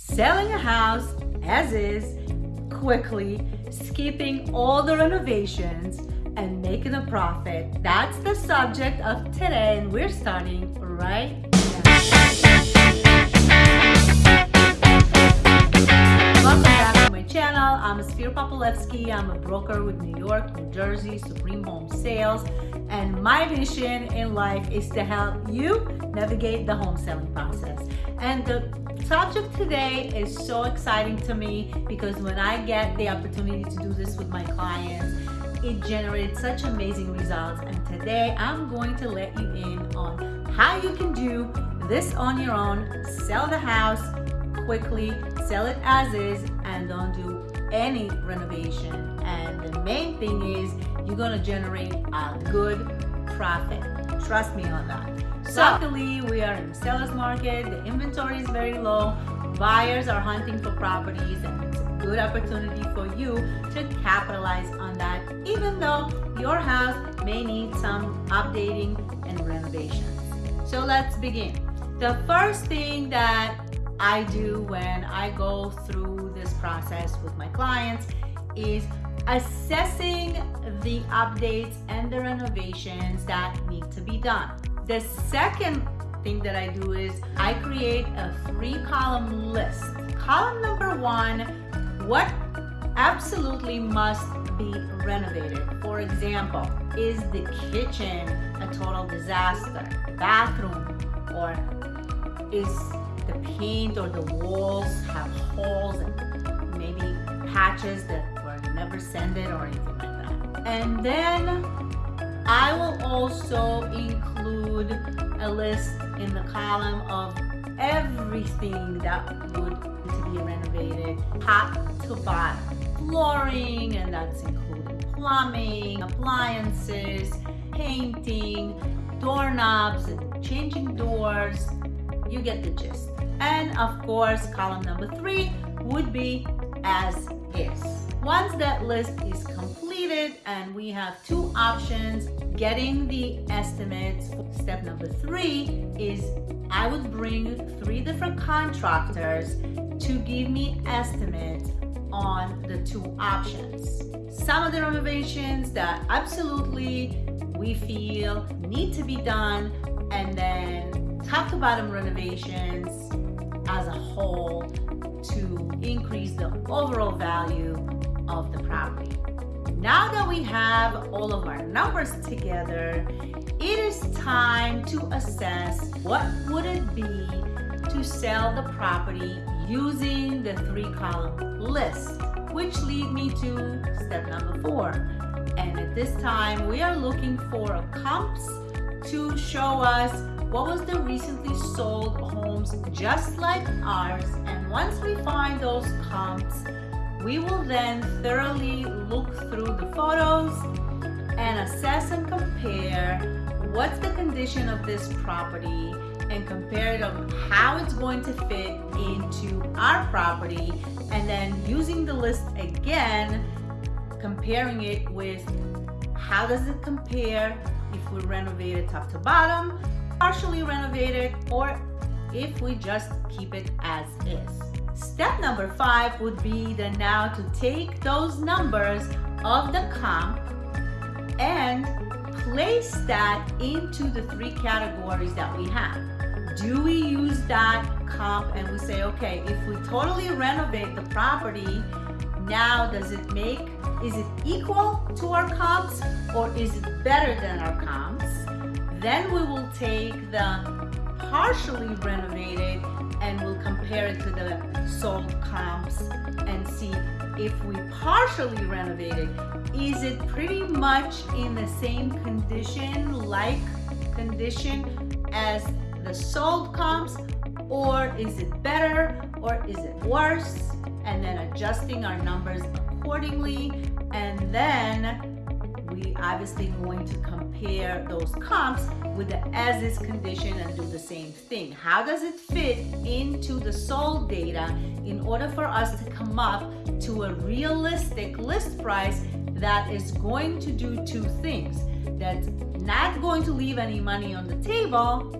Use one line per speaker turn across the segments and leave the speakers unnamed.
selling a house as is, quickly, skipping all the renovations, and making a profit. That's the subject of today, and we're starting right now. Welcome back to my channel. I'm Sphere Popolevsky. I'm a broker with New York, New Jersey, Supreme Home Sales. And my mission in life is to help you navigate the home selling process. And the subject today is so exciting to me because when I get the opportunity to do this with my clients, it generates such amazing results. And today I'm going to let you in on how you can do this on your own, sell the house quickly, sell it as is, and don't do any renovation. And the main thing is you're gonna generate a good profit. Trust me on that. So, luckily, we are in the seller's market. The inventory is very low. Buyers are hunting for properties and it's a good opportunity for you to capitalize on that, even though your house may need some updating and renovations. So let's begin. The first thing that I do when I go through this process with my clients is assessing the updates and the renovations that need to be done. The second thing that I do is I create a three column list. Column number one, what absolutely must be renovated. For example, is the kitchen a total disaster? Bathroom or is the paint or the walls have holes and maybe patches that send it or anything like that. And then I will also include a list in the column of everything that would to be renovated top to bottom. Flooring, and that's including plumbing, appliances, painting, doorknobs, changing doors. You get the gist. And of course, column number three would be as is. Once that list is completed and we have two options, getting the estimates, step number three is I would bring three different contractors to give me estimates on the two options. Some of the renovations that absolutely we feel need to be done and then top to bottom renovations as a whole to increase the overall value of the property. Now that we have all of our numbers together, it is time to assess what would it be to sell the property using the three column list, which lead me to step number four. And at this time, we are looking for a comps to show us what was the recently sold homes just like ours. And once we find those comps, we will then thoroughly look through the photos and assess and compare what's the condition of this property and compare it on how it's going to fit into our property and then using the list again comparing it with how does it compare if we renovate it top to bottom partially renovate it or if we just keep it as is Step number five would be then now to take those numbers of the comp and place that into the three categories that we have. Do we use that comp and we say, okay, if we totally renovate the property, now does it make, is it equal to our comps or is it better than our comps? Then we will take the partially renovated and we'll compare it to the sold comps and see if we partially renovated, is it pretty much in the same condition, like condition as the sold comps, or is it better, or is it worse? And then adjusting our numbers accordingly. And then we obviously going to compare those comps with the as is condition and do the same thing. How does it fit into the sold data in order for us to come up to a realistic list price that is going to do two things. That's not going to leave any money on the table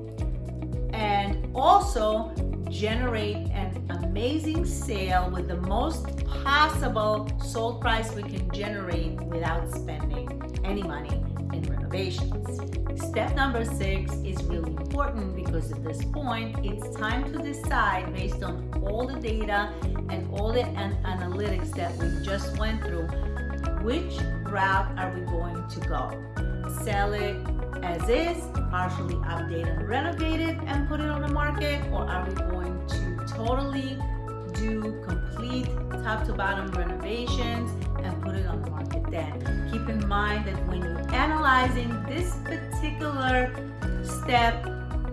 and also generate an amazing sale with the most possible sold price we can generate without spending any money in renovations. Step number six is really important because at this point, it's time to decide based on all the data and all the an analytics that we just went through, which route are we going to go? Sell it as is, partially update and renovate it and put it on the market, or are we do complete top to bottom renovations and put it on the market then. Keep in mind that when you're analyzing this particular step,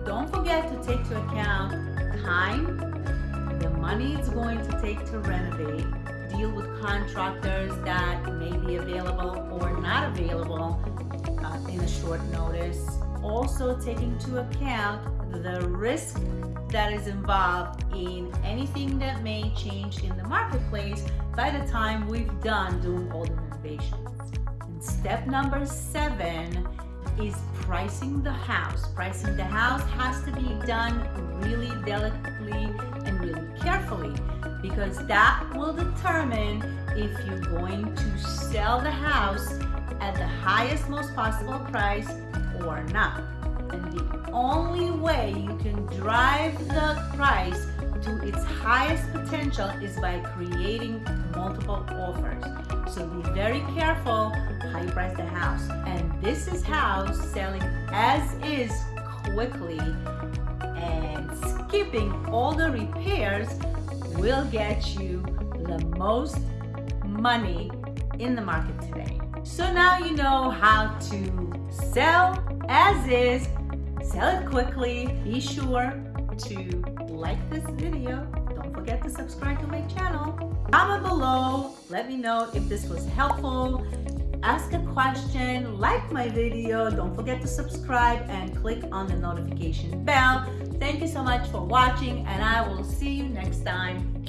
don't forget to take to account time, the money it's going to take to renovate, deal with contractors that may be available or not available uh, in a short notice. Also taking into account the risk that is involved in anything that may change in the marketplace by the time we've done doing all the renovations. And step number seven is pricing the house. Pricing the house has to be done really delicately and really carefully because that will determine if you're going to sell the house at the highest most possible price or not. And the only way you can drive the price to its highest potential is by creating multiple offers. So be very careful how you price the house. And this is how selling as is quickly and skipping all the repairs will get you the most money in the market today. So now you know how to sell as is sell it quickly. Be sure to like this video. Don't forget to subscribe to my channel. Comment below. Let me know if this was helpful. Ask a question, like my video. Don't forget to subscribe and click on the notification bell. Thank you so much for watching and I will see you next time.